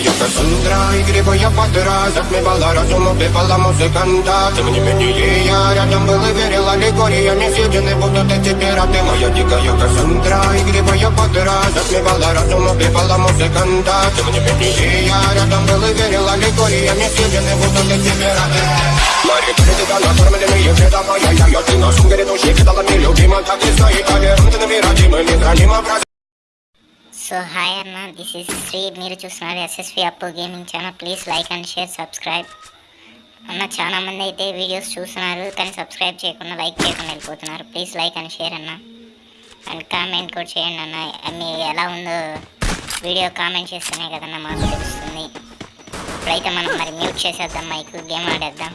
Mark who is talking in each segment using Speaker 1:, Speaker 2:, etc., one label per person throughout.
Speaker 1: дикая Кассандра Игривая подра Затмевала разум, убивала музыканта Тем не менее я рядом был и верил Аллегориями съедены будут эти пираты Моя дикая Кассандра Игривая подра Затмевала разум, убивала музыканта Тем не менее я рядом был и верил Аллегориями съедены будут эти пираты Мари, перед накормленные вреда моя Я, я, ты на сумке души кидала мне любима Так и стоит, а верно ты набирать Мы храним образ
Speaker 2: so hi అన్న this is Shri మీరు చూస్తున్నారు SSV Appu gaming channel please like and share subscribe అన్న చాలా మంది అయితే వీడియోస్ చూస్తున్నారు కానీ సబ్స్క్రైబ్ చేయకుండా లైక్ చేయకుండా వెళ్ళిపోతున్నారు. ప్లీజ్ లైక్ అండ్ షేర్ అన్న. అండ్ కామెంట్ కూడా చేయండి అన్న. మీ ఎలా ఉందో వీడియో కామెంట్ చేస్తేనే కదన్న మాకు తెలుస్తుంది. ఇప్పుడైతే మనం మరి మ్యూట్ చేసేద్దాం మైక్ గేమ్ ఆడేద్దాం.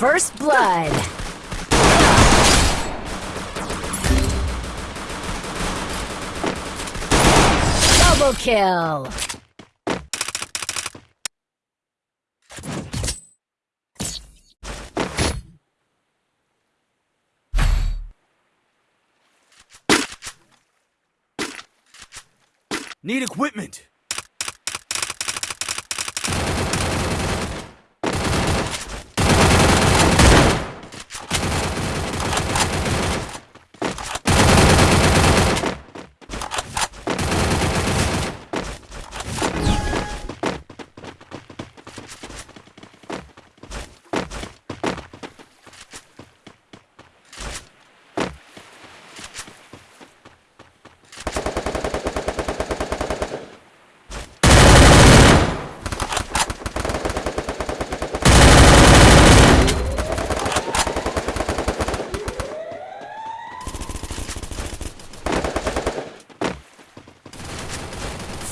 Speaker 3: First blood. Double kill.
Speaker 4: Need equipment!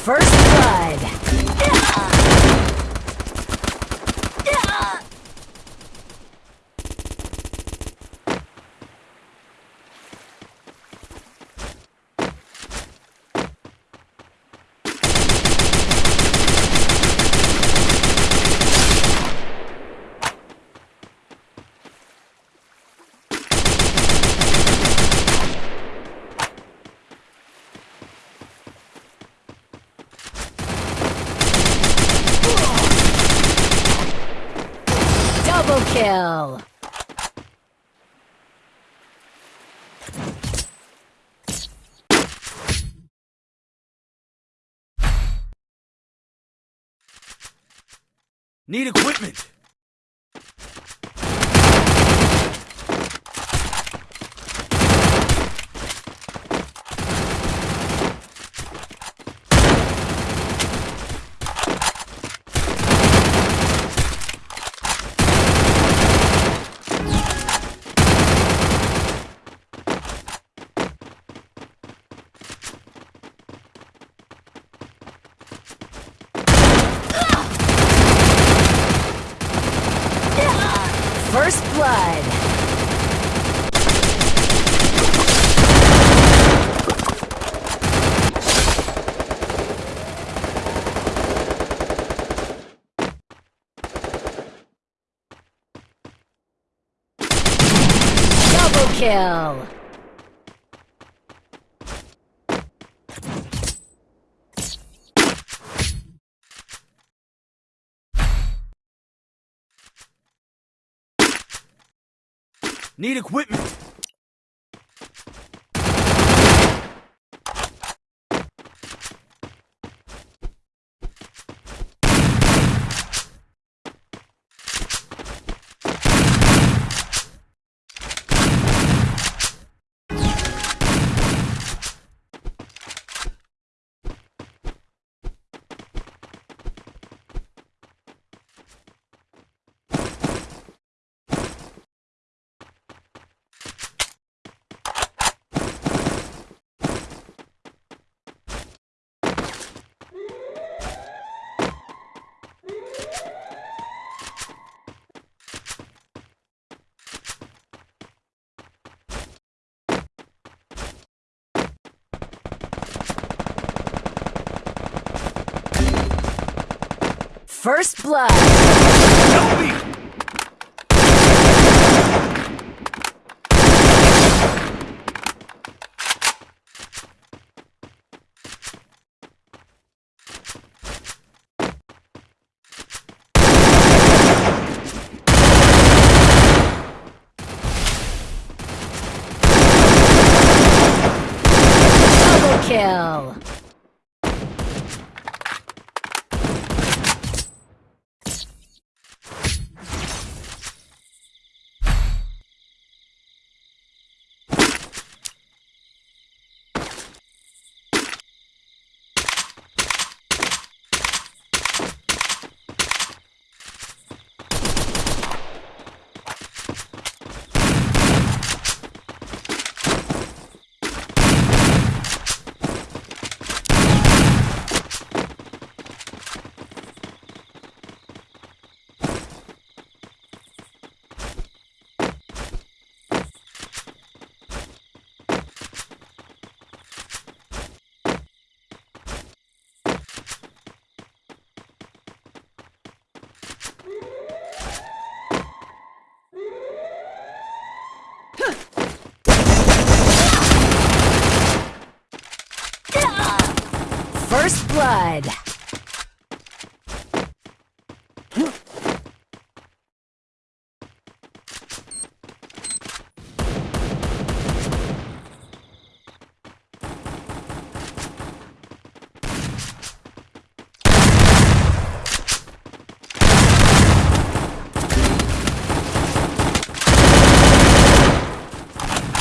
Speaker 3: First blood. Double kill.
Speaker 4: Need equipment!
Speaker 3: First blood. Double kill.
Speaker 4: Need equipment!
Speaker 3: First blood. Double kill. Blood.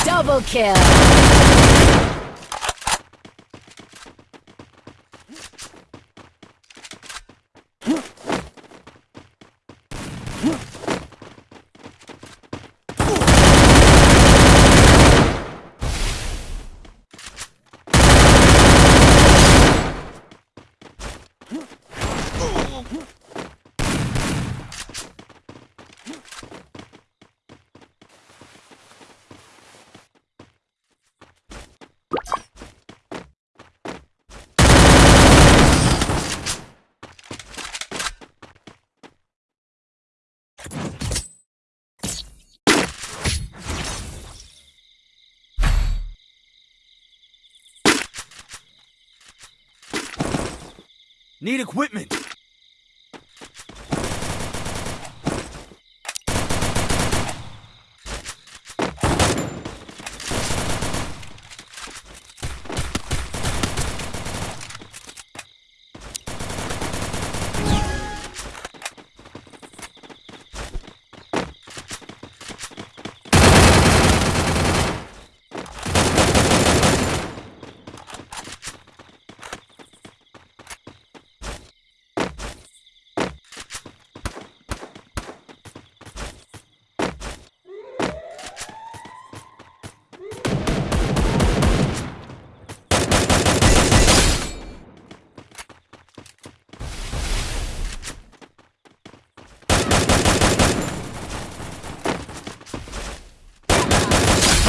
Speaker 3: Double kill.
Speaker 4: Need equipment.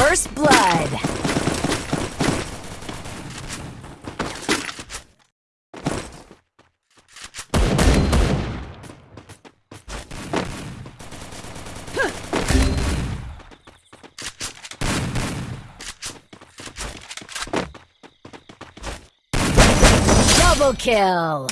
Speaker 3: First blood. Double kill.